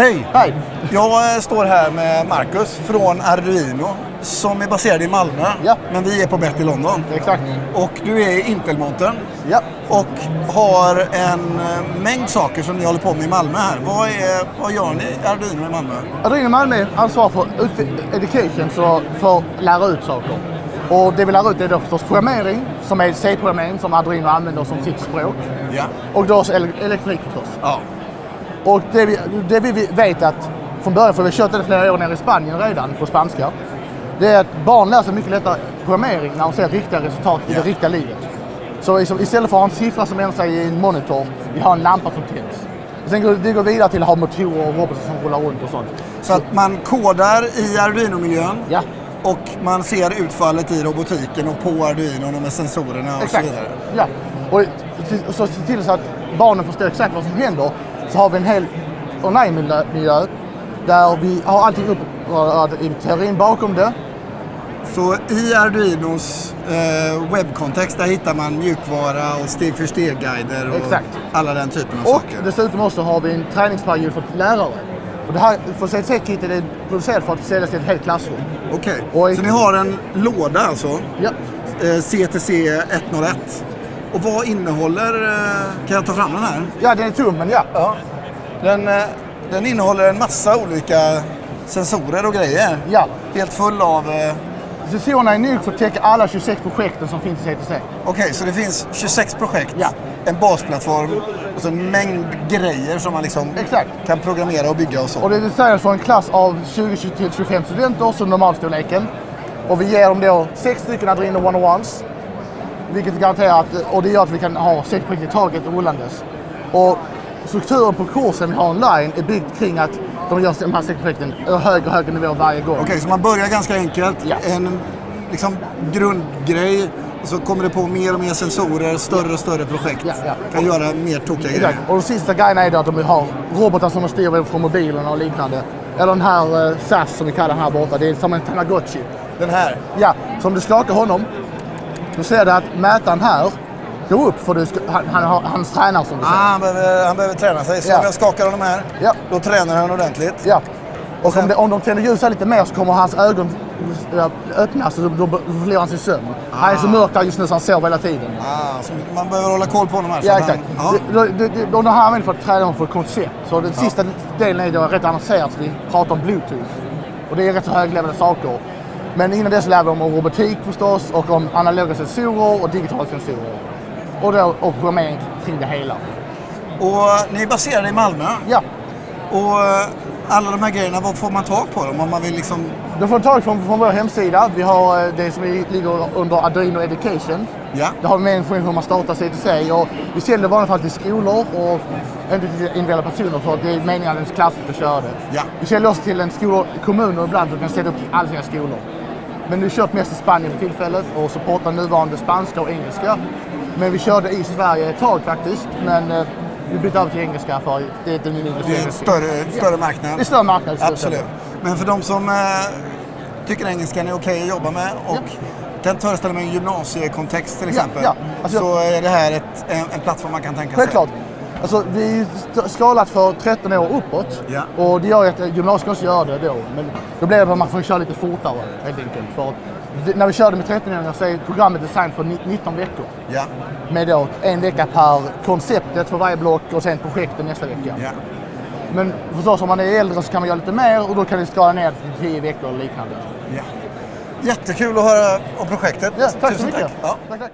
Hej! Hej! Jag eh, står här med Marcus från Arduino som är baserad i Malmö. Ja. Men vi är på Bett i London. Exakt. Och du är i Intel-montern Ja. och har en eh, mängd saker som ni håller på med i Malmö här. Vad, är, vad gör ni i Arduino i Malmö? Adrino Malmö ansvarar för ut- education, så för att lära ut saker. Och det vi lär ut är då förstås programmering, som är C-programmering som Adrino använder som sitt språk. Ja. Och då elektronik förstås. Ja. Och det vi, det vi vet att från början, för vi har kört det flera år nere i Spanien redan på spanska. Det är att barn lär sig mycket lättare programmering när de ser riktiga resultat i det riktiga livet. Så liksom, istället för att ha en siffra som ändrar sig i en monitor, vi har en lampa som tänds. Sen går det går vidare till att ha motorer och robotar som rullar runt och sånt. Så att man kodar i Arduino-miljön Ja, och man ser utfallet i robotiken och på Arduino och med sensorerna och exakt. så vidare. Ja. Och så- så se till så att barnen förstår exakt vad som händer. Så har vi en hel online-miljö där vi har allting upp i teorin bakom det. Så i Arduinos eh, webbkontext där hittar man mjukvara och steg för steg-guider och Exakt. alla den typen av Och saker. dessutom också har vi en träningsperiod för lärare. Och det här för CTC-kittet är producerat för att säljas till ett helt klassrum. Okej, Och- så ni har en låda alltså, Ja, eh, CTC 101. Och vad innehåller, eh, kan jag ta fram den här? ja den är tom men ja. Ja. Den, eh, den innehåller en massa olika sensorer och grejer. ja. Helt full av... Eh, Sensorerna är nog för att täcka alla 26 projekten som finns i CTC. Okej, så det finns 26 projekt, Ja. en basplattform och så en mängd grejer som man liksom Exakt. kan programmera och bygga och så. Och det är designat för en klass av 20-25 studenter, så normalstorleken. Och vi ger dem då sex stycken Adreno 101s. Vilket garanterar att, och det gör att vi kan ha sex projekt i taget rullandes. Och strukturen på kursen vi har online är byggd kring att de gör de här sex projekten högre och högre nivå varje gång. Okej, så man börjar ganska enkelt. Ja. En liksom, grundgrej. Och så kommer det på mer och mer sensorer, större och större projekt. Ja, ja. Kan göra mer tokiga grejer. Och de sista grejerna är då att de har robotar som de styr från mobilerna och liknande. Eller den här eh, SAS som vi kallar den här borta, det är som en Tamagotchi. Den här. Ja, så om du skakar honom, då ser du att mätaren här går upp för du ska, han, han har hans tränare som du Ah, säger. han, behöver, han behöver träna sig. Så Ja. om jag skakar honom här, Ja. då tränar han ordentligt. Ja. Och sen- om, det, om de tänder ljus här lite mer så kommer hans ögon ja, öppnas och då, förlorar han sin sömn. Han är så mörk där just nu så han sover hela tiden. Ah, så man behöver hålla koll på honom här. Ja, exakt. Han, Det, det, det, de har använt för att träna dem för koncept. Så den sista delen är då rätt avancerad, så vi pratar om bluetooth. Och det är rätt så höglevelade saker. Men innan det så lär vi dem om robotik förstås och om analoga sensorer och digitala sensorer. Och då och programmering kring det hela. och ni är baserade i Malmö. Ja, Och eh, alla de här grejerna, var får man tag på dem? Om man vill liksom... då får tag från, från vår hemsida. Vi har eh, det som ligger under Arduino Education. Ja. Där har vi med information hur man startar CTC och vi säljer i vanliga fall till skolor och inte till individuella personer för att det är meningen att ens klass ska köra det. Ja. Vi säljer också till en skolor, kommuner ibland som kan sätta upp alla sina skolor. Men vi kört mest i Spanien för tillfället och supportar nuvarande spanska och engelska. Men vi körde i Sverige ett tag faktiskt, men eh, vi bytte över till engelska för det är ett mindre Det är en större, större marknad. Det är större marknad. Absolut. Men för de som eh, tycker engelskan är okej att jobba med och kan föreställa mig en gymnasiekontext till exempel. ja. Alltså, så är det här ett, en, en plattform man kan tänka sig. Självklart. Alltså, vi är skalat för 13 år uppåt. Ja. Och det gör ju att gymnasiet också gör det då. Men då blir det att man får köra lite fortare helt enkelt. För att det- när vi körde med 13-åringar så är programmet designat för ni- 19 veckor. Ja. Med då en vecka per konceptet för varje block och sen projektet nästa vecka. ja. Men förstås om man är äldre så kan man göra lite mer och då kan vi skala ner till 10 veckor eller liknande. ja. Jättekul att höra om projektet. Ja, tack så Tusen mycket. Tack. Ja. Tack, tack.